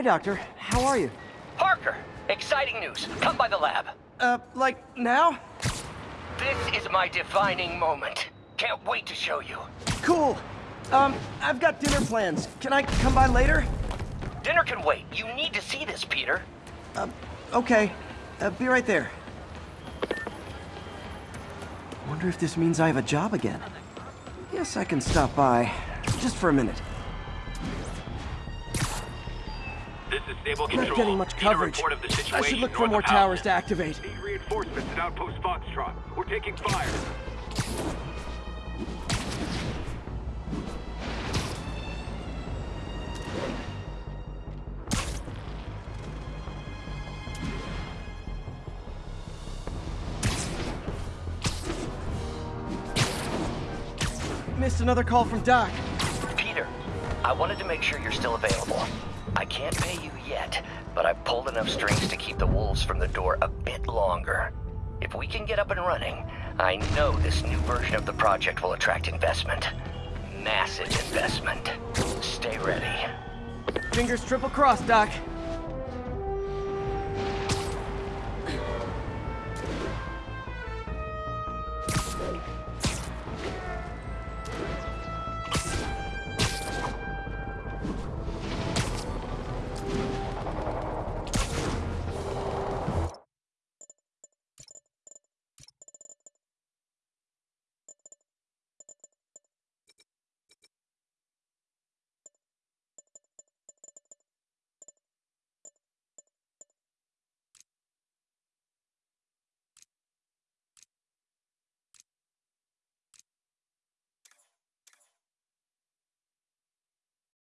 Hey, Doctor. How are you? Parker, exciting news. Come by the lab. Uh, like, now? This is my defining moment. Can't wait to show you. Cool. Um, I've got dinner plans. Can I come by later? Dinner can wait. You need to see this, Peter. Um, okay. Uh, be right there. Wonder if this means I have a job again. Guess I can stop by. Just for a minute. This is stable Not getting much coverage. of the I should look for more towers to activate. Need reinforcements at Outpost Foxtrot. We're taking fire. Missed another call from Doc. Peter, I wanted to make sure you're still available. I can't pay you yet, but I've pulled enough strings to keep the wolves from the door a bit longer. If we can get up and running, I know this new version of the project will attract investment. Massive investment. Stay ready. Fingers triple crossed, Doc.